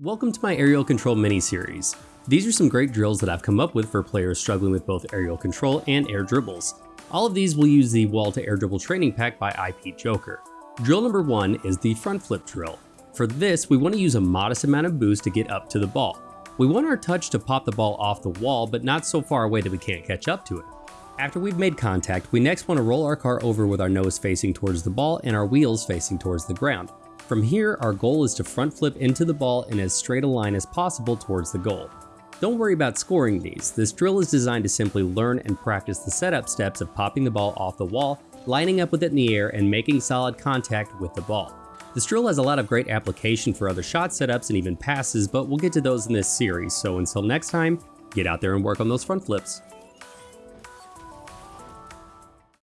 Welcome to my aerial control mini-series. These are some great drills that I've come up with for players struggling with both aerial control and air dribbles. All of these will use the wall to air dribble training pack by IP Joker. Drill number one is the front flip drill. For this, we want to use a modest amount of boost to get up to the ball. We want our touch to pop the ball off the wall, but not so far away that we can't catch up to it. After we've made contact, we next want to roll our car over with our nose facing towards the ball and our wheels facing towards the ground. From here, our goal is to front flip into the ball in as straight a line as possible towards the goal. Don't worry about scoring these, this drill is designed to simply learn and practice the setup steps of popping the ball off the wall, lining up with it in the air, and making solid contact with the ball. This drill has a lot of great application for other shot setups and even passes, but we'll get to those in this series, so until next time, get out there and work on those front flips.